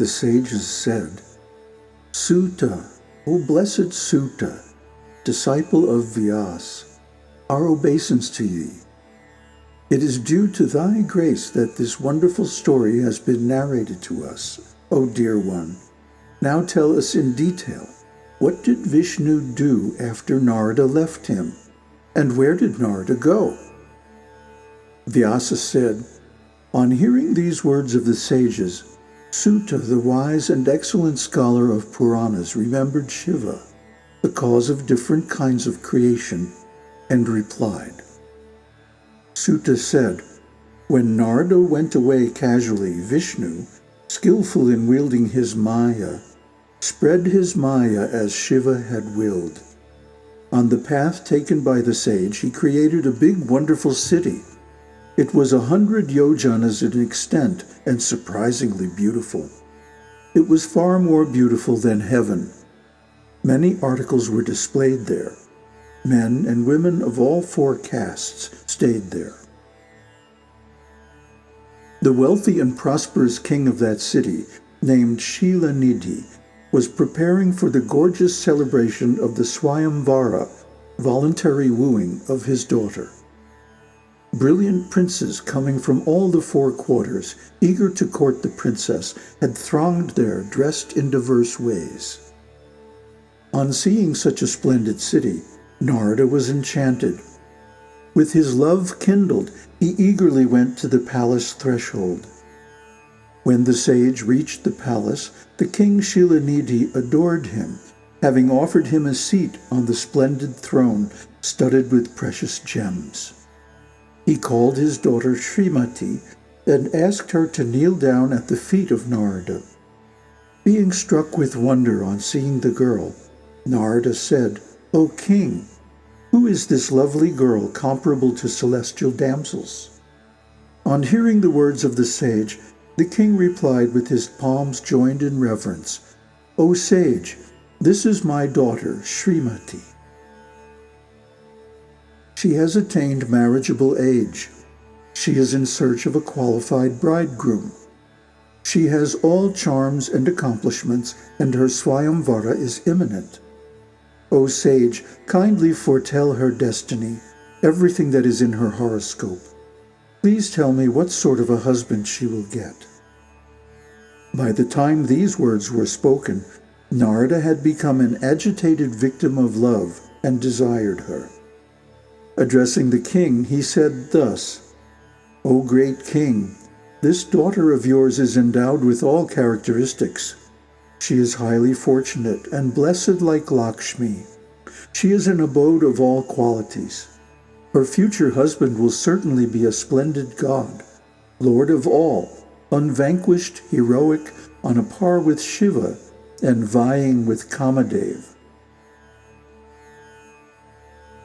the sages said, Suta, O blessed Suta, disciple of Vyas, our obeisance to ye. It is due to thy grace that this wonderful story has been narrated to us, O dear one. Now tell us in detail, what did Vishnu do after Narada left him? And where did Narada go? Vyasa said, On hearing these words of the sages, Suta, the wise and excellent scholar of Puranas, remembered Shiva, the cause of different kinds of creation, and replied. Suta said, When Narada went away casually, Vishnu, skillful in wielding his Maya, spread his Maya as Shiva had willed. On the path taken by the sage, he created a big wonderful city it was a hundred yojanas in extent and surprisingly beautiful. It was far more beautiful than heaven. Many articles were displayed there. Men and women of all four castes stayed there. The wealthy and prosperous king of that city, named Shilanidhi, was preparing for the gorgeous celebration of the Swayamvara, voluntary wooing of his daughter. Brilliant princes coming from all the four quarters, eager to court the princess, had thronged there dressed in diverse ways. On seeing such a splendid city, Narada was enchanted. With his love kindled, he eagerly went to the palace threshold. When the sage reached the palace, the king Shilanidhi adored him, having offered him a seat on the splendid throne studded with precious gems. He called his daughter Srimati and asked her to kneel down at the feet of Narada. Being struck with wonder on seeing the girl, Narada said, O king, who is this lovely girl comparable to celestial damsels? On hearing the words of the sage, the king replied with his palms joined in reverence, O sage, this is my daughter, Srimati. She has attained marriageable age. She is in search of a qualified bridegroom. She has all charms and accomplishments, and her Swayamvara is imminent. O sage, kindly foretell her destiny, everything that is in her horoscope. Please tell me what sort of a husband she will get. By the time these words were spoken, Narada had become an agitated victim of love and desired her. Addressing the king, he said thus, O great king, this daughter of yours is endowed with all characteristics. She is highly fortunate and blessed like Lakshmi. She is an abode of all qualities. Her future husband will certainly be a splendid god, lord of all, unvanquished, heroic, on a par with Shiva, and vying with Kamadev.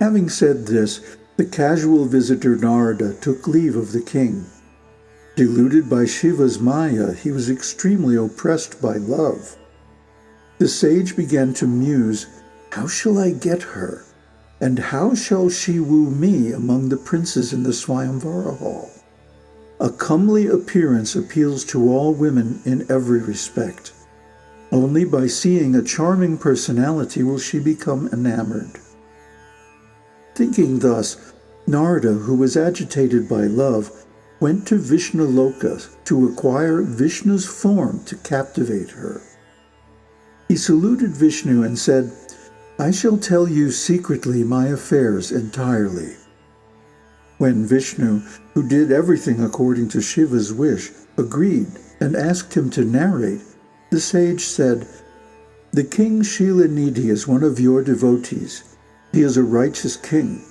Having said this, the casual visitor Narada took leave of the king. Deluded by Shiva's Maya, he was extremely oppressed by love. The sage began to muse, How shall I get her? And how shall she woo me among the princes in the Swayamvara hall? A comely appearance appeals to all women in every respect. Only by seeing a charming personality will she become enamored. Thinking thus, Narada, who was agitated by love, went to Vishnuloka to acquire Vishnu's form to captivate her. He saluted Vishnu and said, I shall tell you secretly my affairs entirely. When Vishnu, who did everything according to Shiva's wish, agreed and asked him to narrate, the sage said, The king Shilanidhi is one of your devotees. He is a righteous king.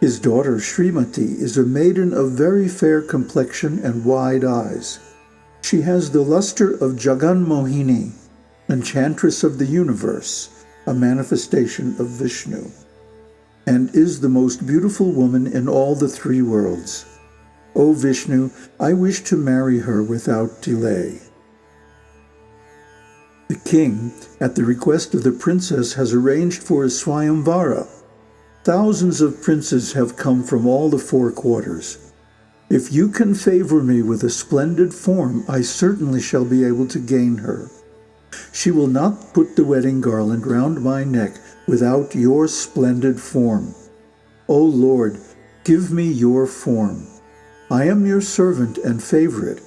His daughter Srimati is a maiden of very fair complexion and wide eyes. She has the luster of Jagan Mohini, enchantress of the universe, a manifestation of Vishnu, and is the most beautiful woman in all the three worlds. O Vishnu, I wish to marry her without delay. The king, at the request of the princess, has arranged for a Swayamvara. Thousands of princes have come from all the four quarters. If you can favor me with a splendid form, I certainly shall be able to gain her. She will not put the wedding garland round my neck without your splendid form. O Lord, give me your form. I am your servant and favorite.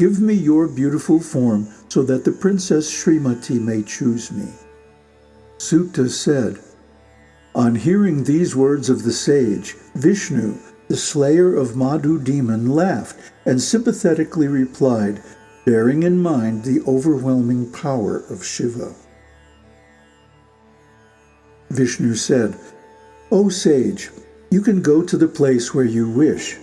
Give me your beautiful form so that the Princess Srimati may choose me. Suta said, On hearing these words of the sage, Vishnu, the slayer of Madhu demon, laughed and sympathetically replied, bearing in mind the overwhelming power of Shiva. Vishnu said, O sage, you can go to the place where you wish.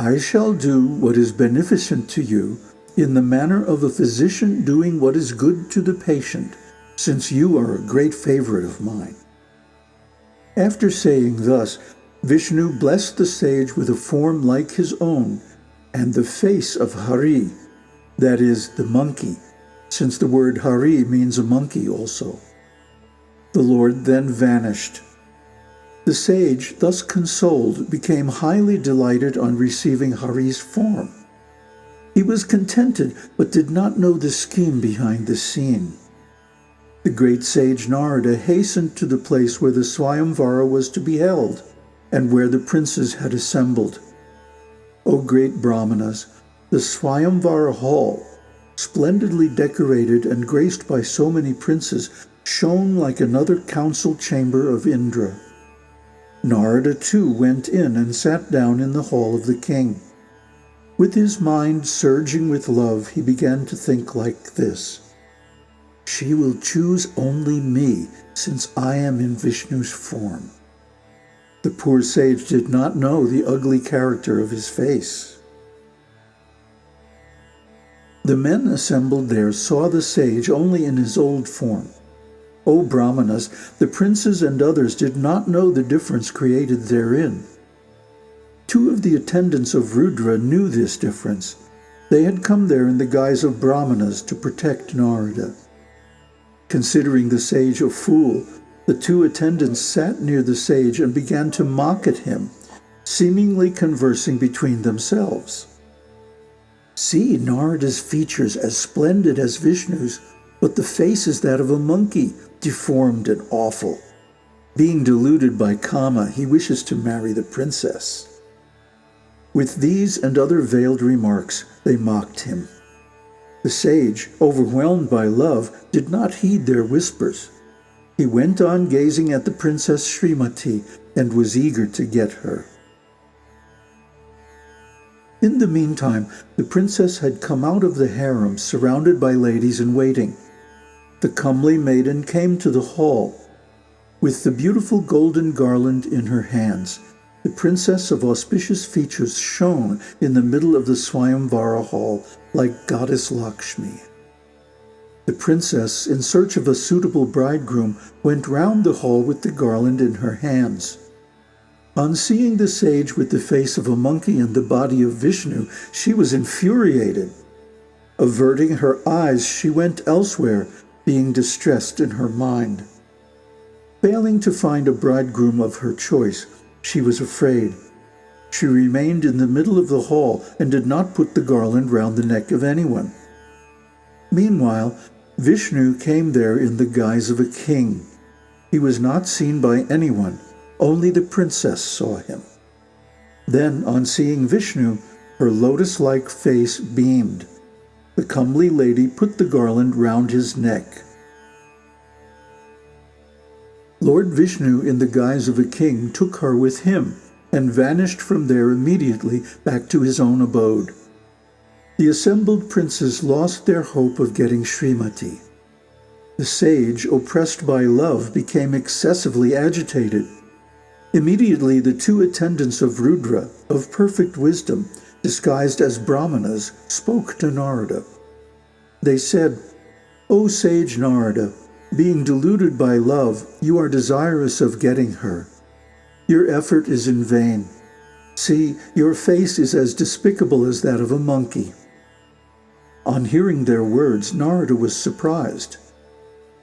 I shall do what is beneficent to you in the manner of a physician doing what is good to the patient, since you are a great favorite of mine. After saying thus, Vishnu blessed the sage with a form like his own and the face of Hari, that is, the monkey, since the word Hari means a monkey also. The Lord then vanished. The sage, thus consoled, became highly delighted on receiving Hari's form. He was contented, but did not know the scheme behind the scene. The great sage Narada hastened to the place where the Swayamvara was to be held, and where the princes had assembled. O great Brahmanas, the Swayamvara hall, splendidly decorated and graced by so many princes, shone like another council chamber of Indra. Narada too went in and sat down in the hall of the king. With his mind surging with love, he began to think like this. She will choose only me, since I am in Vishnu's form. The poor sage did not know the ugly character of his face. The men assembled there saw the sage only in his old form. O Brahmanas, the princes and others did not know the difference created therein. Two of the attendants of Rudra knew this difference. They had come there in the guise of Brahmanas to protect Narada. Considering the sage a fool, the two attendants sat near the sage and began to mock at him, seemingly conversing between themselves. See Narada's features as splendid as Vishnu's, but the face is that of a monkey, deformed and awful. Being deluded by Kama, he wishes to marry the princess. With these and other veiled remarks, they mocked him. The sage, overwhelmed by love, did not heed their whispers. He went on gazing at the Princess Srimati and was eager to get her. In the meantime, the princess had come out of the harem surrounded by ladies in waiting. The comely maiden came to the hall. With the beautiful golden garland in her hands, the princess of auspicious features shone in the middle of the Swayamvara hall like goddess Lakshmi. The princess, in search of a suitable bridegroom, went round the hall with the garland in her hands. On seeing the sage with the face of a monkey and the body of Vishnu, she was infuriated. Averting her eyes, she went elsewhere being distressed in her mind. Failing to find a bridegroom of her choice, she was afraid. She remained in the middle of the hall and did not put the garland round the neck of anyone. Meanwhile, Vishnu came there in the guise of a king. He was not seen by anyone, only the princess saw him. Then, on seeing Vishnu, her lotus-like face beamed. The comely lady put the garland round his neck. Lord Vishnu, in the guise of a king, took her with him and vanished from there immediately back to his own abode. The assembled princes lost their hope of getting Srimati. The sage, oppressed by love, became excessively agitated. Immediately the two attendants of Rudra, of perfect wisdom, disguised as brahmanas, spoke to Narada. They said, O sage Narada, being deluded by love, you are desirous of getting her. Your effort is in vain. See, your face is as despicable as that of a monkey. On hearing their words, Narada was surprised.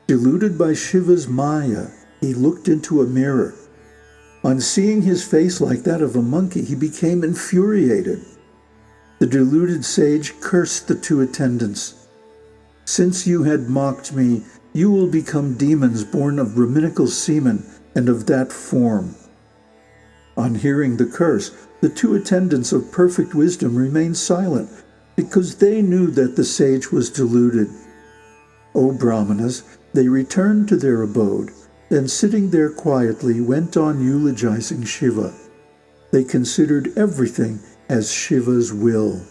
Deluded by Shiva's Maya, he looked into a mirror. On seeing his face like that of a monkey, he became infuriated. The deluded sage cursed the two attendants. Since you had mocked me, you will become demons born of Brahminical semen and of that form. On hearing the curse, the two attendants of perfect wisdom remained silent because they knew that the sage was deluded. O Brahmanas, they returned to their abode, and sitting there quietly went on eulogizing Shiva. They considered everything as Shiva's will.